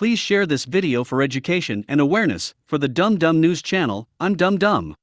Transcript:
Please share this video for education and awareness. For the Dum Dum News channel, I'm Dum Dum.